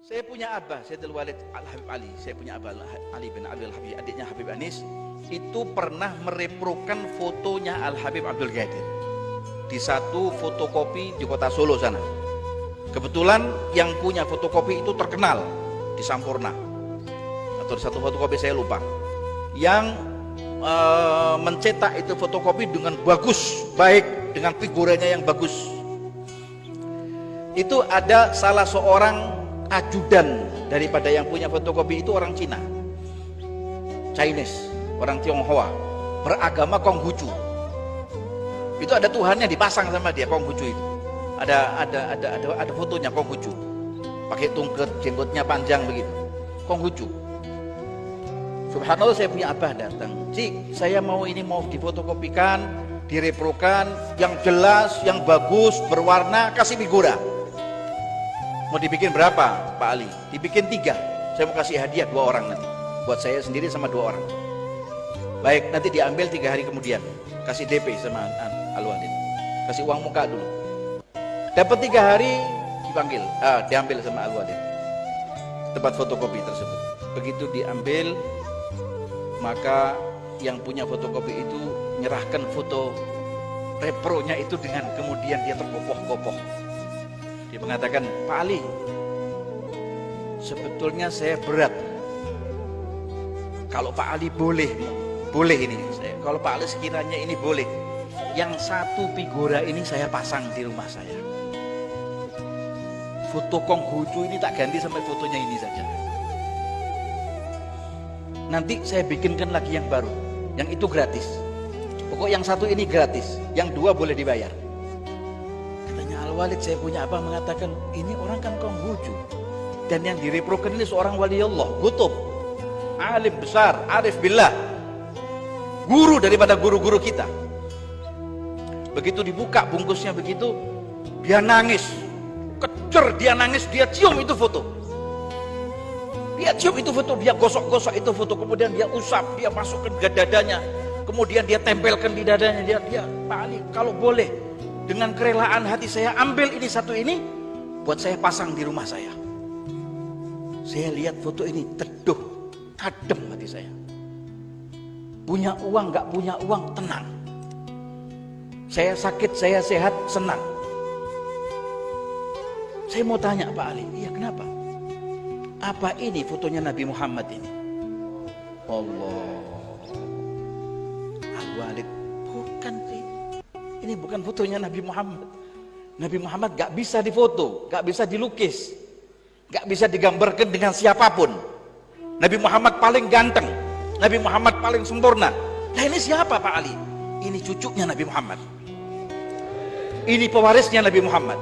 Saya punya abah, Sayyidul Walid Al-Habib Ali. Saya punya abah Ali bin Abdul Habib, adiknya Habib Anis. Itu pernah mereprokan fotonya Al-Habib Abdul Ghadir. Di satu fotokopi di kota Solo sana. Kebetulan yang punya fotokopi itu terkenal di Sampurna. Atau di satu fotokopi saya lupa. Yang e, mencetak itu fotokopi dengan bagus, baik dengan figuranya yang bagus. Itu ada salah seorang ajudan daripada yang punya fotokopi itu orang Cina Chinese orang Tionghoa beragama Konghucu. Itu ada Tuhannya dipasang sama dia Konghucu itu. Ada ada ada ada ada fotonya Konghucu. Pakai tungket jenggotnya panjang begitu. Konghucu. Subhanallah saya punya abah datang. Cik saya mau ini mau difotokopikan direprokan yang jelas yang bagus berwarna kasih figura Mau dibikin berapa Pak Ali? Dibikin tiga. Saya mau kasih hadiah dua orang nanti. Buat saya sendiri sama dua orang. Baik, nanti diambil tiga hari kemudian. Kasih DP sama Al Walid. Kasih uang muka dulu. Dapat tiga hari dipanggil, ah, diambil sama Al Walid. Tempat fotokopi tersebut. Begitu diambil, maka yang punya fotokopi itu menyerahkan foto repronya itu dengan kemudian dia terkopoh-kopoh dia mengatakan, Pak Ali, sebetulnya saya berat. Kalau Pak Ali boleh, boleh ini. Saya, kalau Pak Ali sekiranya ini boleh, yang satu figura ini saya pasang di rumah saya. Foto Konghucu ini tak ganti sampai fotonya ini saja. Nanti saya bikinkan lagi yang baru, yang itu gratis. Pokok yang satu ini gratis, yang dua boleh dibayar. Walid saya punya apa mengatakan ini orang kan Konghucu dan yang direprokan ini seorang wali Allah Gutub alim besar arif billah. Guru daripada guru-guru kita. Begitu dibuka bungkusnya begitu dia nangis. Kecer dia nangis dia cium itu foto. Dia cium itu foto dia gosok-gosok itu foto. Kemudian dia usap dia masukkan ke dadanya. Kemudian dia tempelkan di dadanya. Dia dia Pak Ali kalau boleh dengan kerelaan hati saya ambil ini satu ini buat saya pasang di rumah saya. Saya lihat foto ini teduh adem hati saya. Punya uang nggak punya uang tenang. Saya sakit saya sehat senang. Saya mau tanya Pak Ali iya kenapa? Apa ini fotonya Nabi Muhammad ini? Allah. Al-Walid bukan sih ini bukan fotonya Nabi Muhammad. Nabi Muhammad gak bisa difoto, gak bisa dilukis, gak bisa digambarkan dengan siapa pun. Nabi Muhammad paling ganteng, Nabi Muhammad paling sempurna. Nah ini siapa Pak Ali? Ini cucunya Nabi Muhammad. Ini pewarisnya Nabi Muhammad.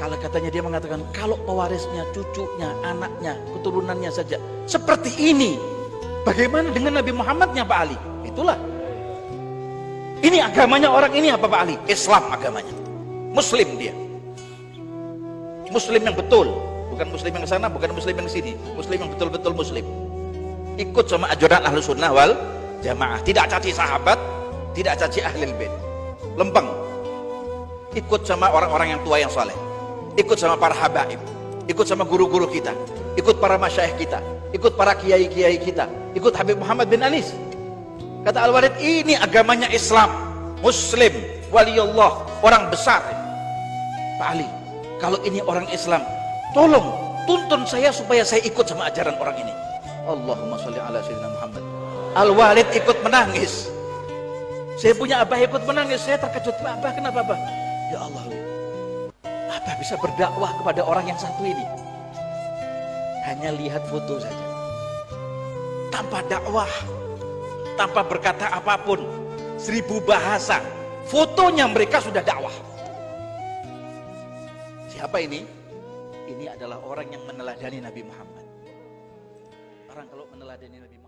Kalau katanya dia mengatakan, kalau pewarisnya, cucunya, anaknya, keturunannya saja seperti ini, bagaimana dengan Nabi Muhammadnya Pak Ali? Itulah ini agamanya orang ini apa Pak Ali? Islam agamanya. Muslim dia. Muslim yang betul. Bukan muslim yang sana, bukan muslim yang sini. Muslim yang betul-betul muslim. Ikut sama ajaran ahlu sunnah wal jamaah. Tidak caci sahabat, tidak caci ahli bait. Lempeng. Ikut sama orang-orang yang tua yang soleh. Ikut sama para habaib. Ikut sama guru-guru kita. Ikut para masyaih kita. Ikut para kiai-kiai kita. Ikut Habib Muhammad bin Anis Kata Al-Walid, ini agamanya Islam, Muslim, waliullah, orang besar. Pak Ali, kalau ini orang Islam, tolong tuntun saya supaya saya ikut sama ajaran orang ini. Allahumma sholli ala sayyidina Muhammad. Al-Walid ikut menangis. Saya punya abah ikut menangis, saya terkejut. Abah kenapa abah? Ya Allah, abah bisa berdakwah kepada orang yang satu ini. Hanya lihat foto saja. Tanpa dakwah, tanpa berkata apa pun. Seribu bahasa. Fotonya mereka sudah dakwah. Siapa ini? Ini adalah orang yang meneladani Nabi Muhammad. Orang kalau meneladani Nabi